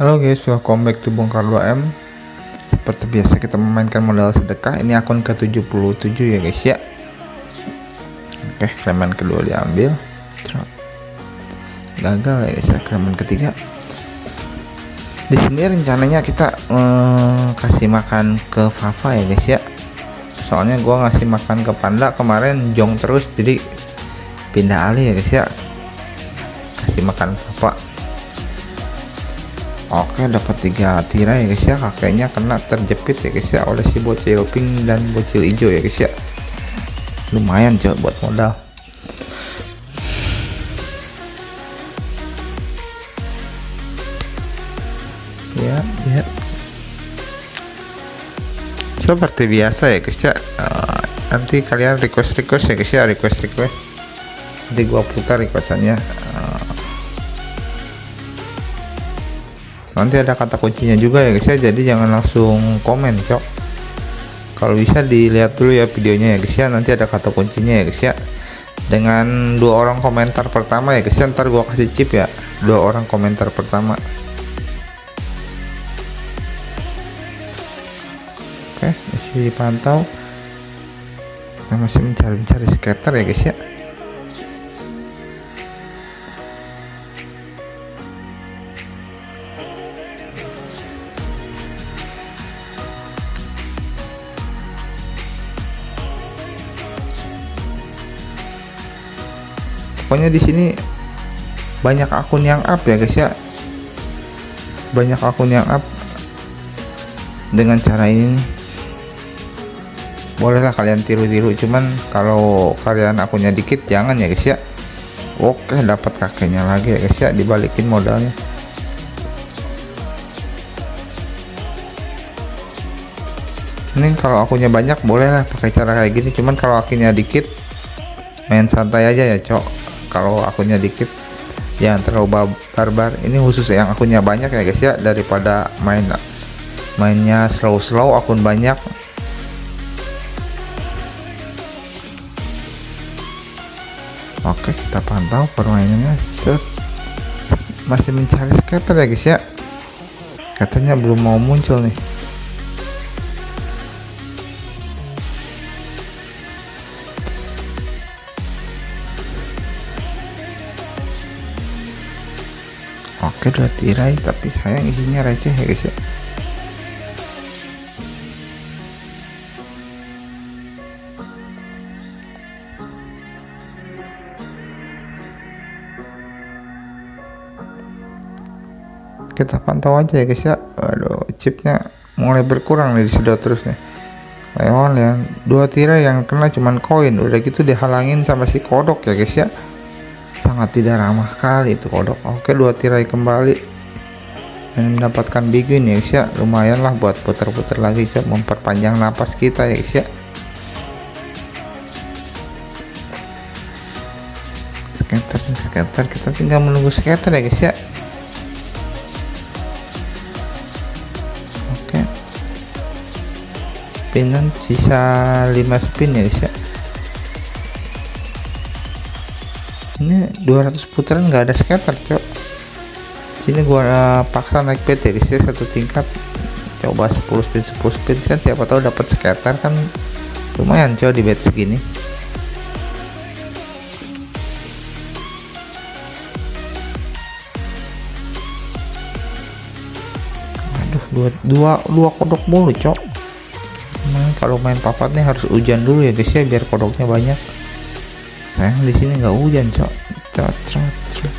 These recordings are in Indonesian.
Halo guys, welcome back to Bongkar 2M Seperti biasa kita memainkan modal sedekah. Ini akun ke-77 ya guys ya. Oke, kremen kedua diambil. Gagal ya guys ya, kremen ketiga. Di sini rencananya kita eh, kasih makan ke Fafa ya guys ya. Soalnya gua ngasih makan ke Panda kemarin jong terus jadi pindah alih ya guys ya. Kasih makan Fafa Oke dapat tiga tirai ya guys ya. Kakeknya kena terjepit ya guys ya oleh si bocil pink dan bocil hijau ya guys ya. Lumayan coba buat modal. Ya ya. Seperti biasa ya guys ya. Uh, nanti kalian request request ya guys ya request request nanti gua putar requestannya nanti ada kata kuncinya juga ya guys ya. Jadi jangan langsung komen cok. Kalau bisa dilihat dulu ya videonya ya guys ya. Nanti ada kata kuncinya ya guys ya. Dengan dua orang komentar pertama ya guys ya. Ntar gua kasih chip ya. Dua orang komentar pertama. Oke masih dipantau. Kita masih mencari-mencari skater ya guys ya pokoknya di sini banyak akun yang up ya guys ya. Banyak akun yang up dengan cara ini bolehlah kalian tiru-tiru cuman kalau kalian akunnya dikit jangan ya guys ya. Oke dapat kakeknya lagi ya guys ya. Dibalikin modalnya. Ini kalau akunnya banyak bolehlah pakai cara kayak gini. Cuman kalau akunnya dikit main santai aja ya cok kalau akunnya dikit jangan terlalu barbar. Ini khusus yang akunnya banyak ya guys ya daripada main mainnya slow-slow akun banyak. Oke kita pantau permainannya. Set. Masih mencari skater ya guys ya. Katanya belum mau muncul nih oke dua tirai tapi sayang isinya receh ya guys ya. Kita pantau aja ya guys ya. Aduh chipnya mulai berkurang nih disedot terus nih. Leon ya. Dua tirai yang kena cuman koin udah gitu dihalangin sama si kodok ya guys ya sangat tidak ramah sekali itu kodok. Oke dua tirai kembali. Dan mendapatkan big ya guys ya lumayan lah buat putar-putar lagi cok memperpanjang napas kita ya guys ya skater skater. Kita tinggal menunggu skater ya guys ya oke spinan sisa 5 spin ya guys ya ini 200 putaran nggak ada scatter cok. Sini gua uh, paksa naik ya guys ya satu tingkat. Coba 10 spin 10 spin. Kan siapa tahu dapat scatter kan lumayan cok di bet segini. Aduh dua dua dua kodok mulu cok. Nah, kalau main papat nih harus hujan dulu ya guys ya biar kodoknya banyak sayang di sini nggak hujan cok. Trot trot trot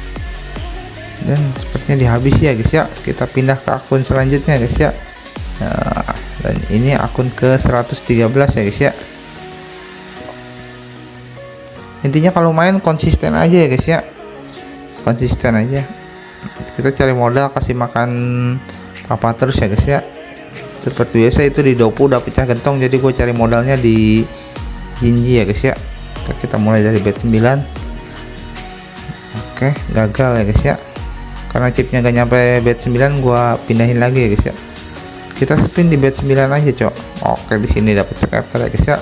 dan sepertinya dihabis ya guys ya. Kita pindah ke akun selanjutnya guys ya. Nah, dan ini akun ke 113 ya guys ya. Intinya kalau main konsisten aja ya guys ya. Konsisten aja. Kita cari modal kasih makan papa terus ya guys ya. Seperti biasa itu di dopu udah pecah gentong jadi gue cari modalnya di jinji ya guys ya Oke, kita mulai dari bet 9 oke gagal ya guys ya. Karena chipnya gak nyampe bet 9 gua pindahin lagi ya guys ya. Kita spin di bet 9 aja cok. Oke di sini dapat scatter ya guys ya.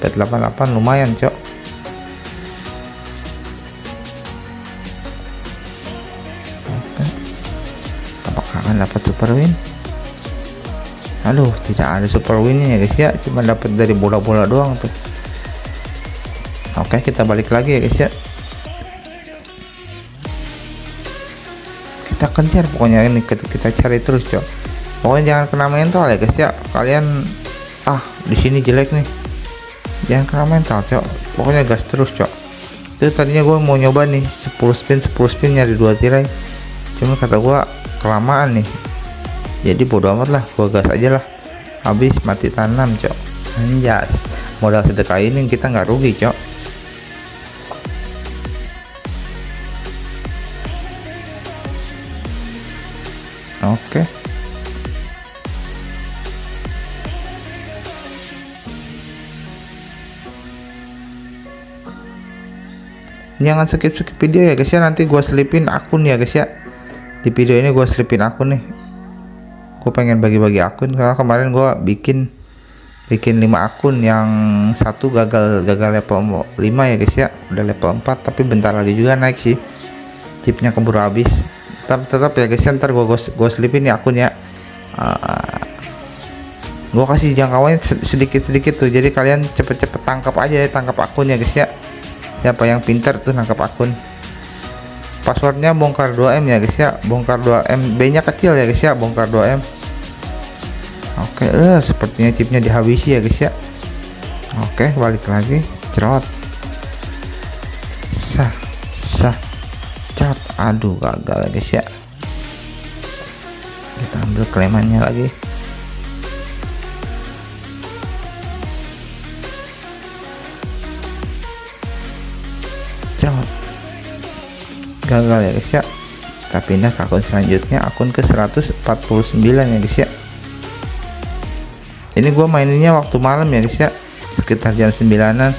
Bet 88 lumayan cok. Apakah akan dapat super win? Aduh tidak ada super winnya ya guys ya. Cuma dapat dari bola-bola doang tuh oke kita balik lagi ya guys ya. Kita kejar pokoknya ini kita cari terus cok. Pokoknya jangan kena mental ya guys ya. Kalian ah di sini jelek nih. Jangan kena mental cok. Pokoknya gas terus cok. Itu tadinya gue mau nyoba nih 10 spin 10 spin nyari dua tirai. Cuma kata gue kelamaan nih. Jadi bodo amat lah gua gas aja lah. Habis mati tanam cok. Anjas. Modal sedekah ini kita nggak rugi cok oke. Jangan skip skip video ya guys ya. Nanti gua selipin akun ya guys ya. Di video ini gua selipin akun nih. Gue pengen bagi-bagi akun karena kemarin gue bikin bikin 5 akun yang satu gagal gagal level 5 ya guys ya. Udah level 4 tapi bentar lagi juga naik sih. Chipnya keburu habis tapi tetap ya guys. Ya ntar gue gue selipin ya akunnya. Uh, gue kasih jangkauannya sedikit-sedikit tuh. Jadi kalian cepet-cepet tangkap aja ya tangkap akunnya guys ya. Siapa yang pintar tuh nangkap akun. Passwordnya bongkar 2M ya guys ya. Bongkar 2M B nya kecil ya guys ya. Bongkar 2M oke eh, sepertinya chipnya dihabisi ya guys ya. Oke balik lagi. Cerot. Sah aduh gagal guys ya kita ambil klemannya lagi. Cerot gagal ya guys ya kita pindah ke akun selanjutnya akun ke 149 ya guys ya ini gua maininnya waktu malam ya guys ya sekitar jam 9an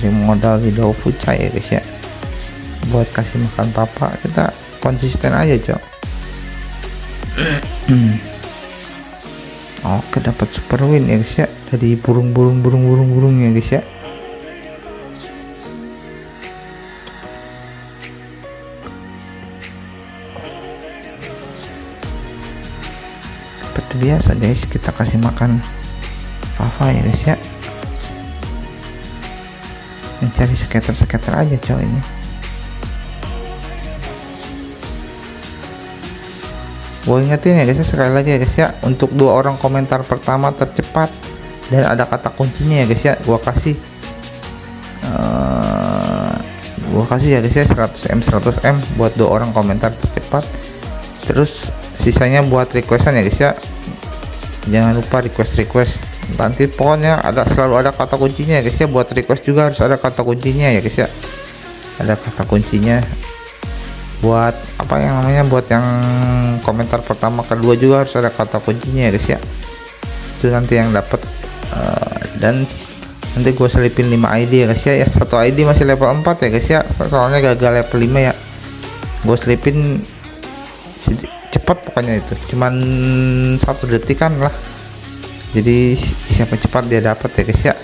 cari modal di Dofuca ya guys ya. Buat kasih makan papa kita konsisten aja cok. Oke dapat super win ya guys ya. Dari burung-burung burung-burung burung ya guys ya. Seperti biasa guys kita kasih makan Fafa ya guys ya mencari skater-skater aja cowok ini. Gue ingetin ya guys ya sekali lagi ya guys ya. Untuk dua orang komentar pertama tercepat dan ada kata kuncinya ya guys ya. Gua kasih uh, gua kasih ya guys ya 100m 100m buat dua orang komentar tercepat. Terus sisanya buat requestan ya guys ya. Jangan lupa request request nanti pokoknya ada selalu ada kata kuncinya ya guys ya. Buat request juga harus ada kata kuncinya ya guys ya. Ada kata kuncinya. Buat apa yang namanya buat yang komentar pertama kedua juga harus ada kata kuncinya ya guys ya. Itu nanti yang dapat uh, eh, dan nanti gue selipin 5 ID ya guys ya. Ya satu ID masih level 4 ya guys ya. Soalnya gagal level 5 ya. Gue selipin cepat pokoknya itu. Cuman satu detikan lah jadi siapa cepat dia dapat ya guys ya.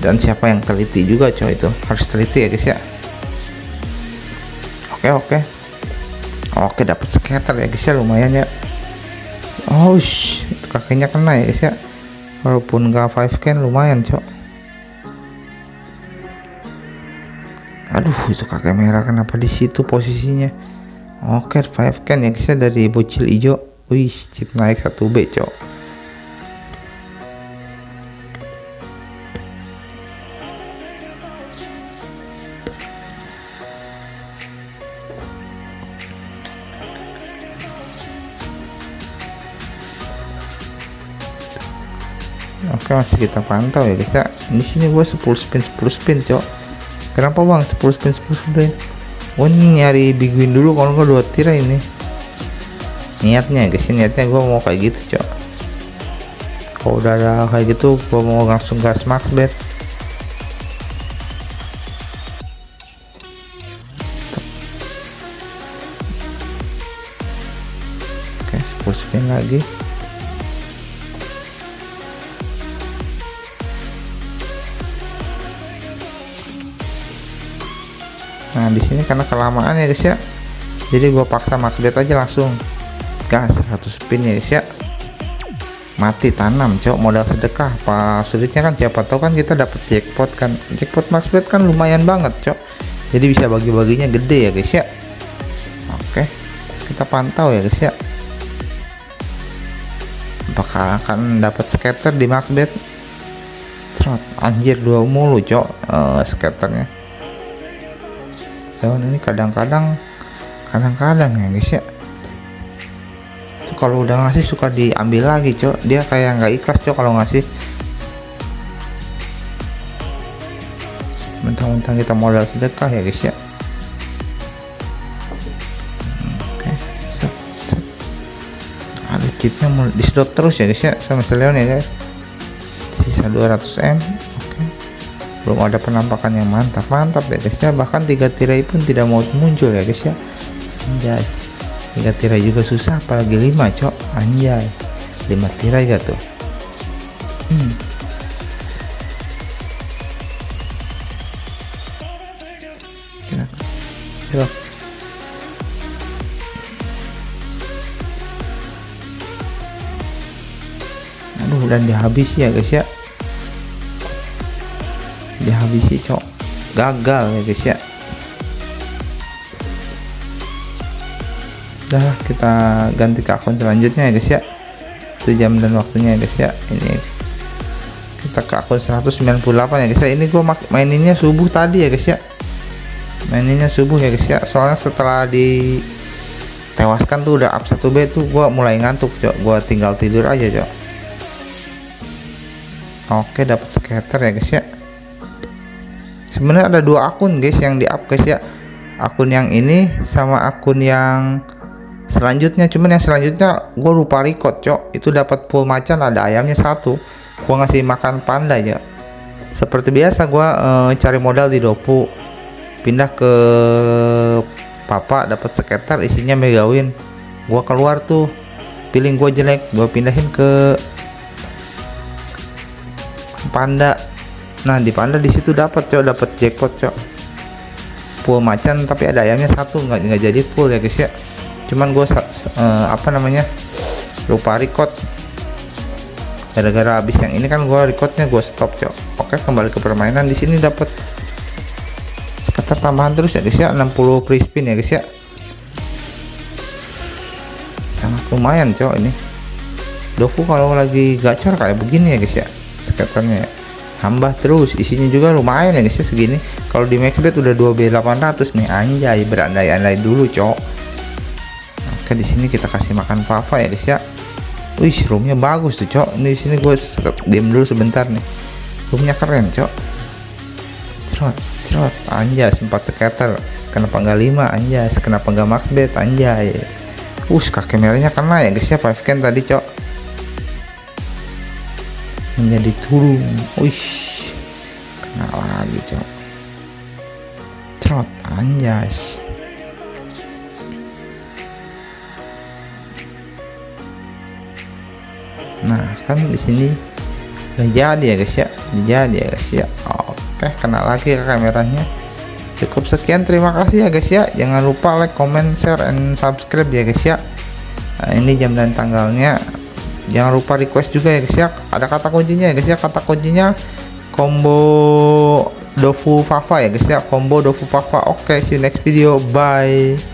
Dan siapa yang teliti juga coy itu. Harus teliti ya guys ya. Oke oke. Oke dapat scatter ya guys ya. Lumayan ya. Oh shh, kakinya kena ya guys ya. Walaupun gak 5 can lumayan cok aduh itu kakek merah kenapa di situ posisinya? Oke 5 can ya guys ya dari bocil hijau. Wih chip naik 1B cok oke masih kita pantau ya guys ya. Di sini gua 10 spin 10 spin cok. Kenapa bang? 10 spin 10 spin? Gua nyari big win dulu kalau gua dua tirai ini. Niatnya guys niatnya gua mau kayak gitu cok. Kalau udah ada kayak gitu gua mau langsung gas max bet. Oke 10 spin lagi nah di sini karena kelamaan ya guys ya. Jadi gua paksa bet aja langsung. Gas 100 spin ya guys ya. Mati tanam cok modal sedekah. Pas sulitnya kan siapa tahu kan kita dapat jackpot kan. Jackpot bet kan lumayan banget cok. Jadi bisa bagi-baginya gede ya guys ya. Oke kita pantau ya guys ya. Apakah akan dapat scatter di max bet Trot, anjir dua mulu cok uh, scatternya daun ini kadang-kadang kadang-kadang ya guys ya. Kalau udah ngasih suka diambil lagi cok. Dia kayak nggak ikhlas cok kalau ngasih. Mentang-mentang kita modal sedekah ya guys ya. Set. ada chipnya disedot terus ya guys ya sama Leon ya guys. Sisa 200M oke belum ada penampakan yang mantap. Mantap ya guys. Ya bahkan tiga tirai pun tidak mau muncul ya guys ya. Guys tiga tirai juga susah apalagi lima cok. Anjay. Lima tirai gak tuh? Hmm. Aduh dan dihabisi ya guys ya dihabisi cok. Gagal ya guys ya. Udah kita ganti ke akun selanjutnya ya guys ya. Itu jam dan waktunya ya guys ya. Ini. Kita ke akun 198 ya guys ya. Ini gua maininnya subuh tadi ya guys ya. Maininnya subuh ya guys ya. Soalnya setelah di tewaskan tuh udah up 1B tuh gua mulai ngantuk cok. Gua tinggal tidur aja cok. Oke dapat scatter ya guys ya sebenarnya ada dua akun guys yang di up guys ya. Akun yang ini sama akun yang selanjutnya. Cuman yang selanjutnya gue lupa record cok. Itu dapat full macan ada ayamnya satu. Gue ngasih makan panda ya. Seperti biasa gue uh, cari modal di dopu. Pindah ke papa dapat sekitar isinya megawin. Gue keluar tuh. Pilih gue jelek gue pindahin ke panda nah di panda di situ dapat cok. Dapat jackpot cok. Full macan tapi ada ayamnya satu. Nggak nggak jadi full ya guys ya. Cuman gue uh, apa namanya lupa record. Gara-gara habis yang ini kan gue recordnya gue stop cok. Oke kembali ke permainan. Di sini dapat sekitar tambahan terus ya guys ya. 60 free spin ya guys ya. Sangat lumayan cok ini. Doku kalau lagi gacor kayak begini ya guys ya. Sekitarnya tambah terus. Isinya juga lumayan ya guys ya segini. Kalau di maxbet udah 2b 800 nih. Anjay berandai-andai dulu cok. Oke di sini kita kasih makan papa ya guys ya. Wih roomnya bagus tuh cok. Ini sini gue diam dulu sebentar nih. Roomnya keren cok. Cerot cerot. Anjas sempat skater kenapa enggak 5 anjas kenapa enggak max bet? Anjay. Us kakek merahnya kena ya guys ya 5 can tadi cok menjadi turun wih kena lagi cok. Cerot anjas. Nah kan di sini jadi ya guys ya. Jadi ya guys ya. Oke kena lagi ke kameranya. Cukup sekian terima kasih ya guys ya. Jangan lupa like comment share and subscribe ya guys ya. Nah, ini jam dan tanggalnya jangan lupa request juga ya guys ya. Ada kata kuncinya ya guys ya. Kata kuncinya combo dofu fafa ya guys ya. Combo dofu fafa. Oke see you next video. Bye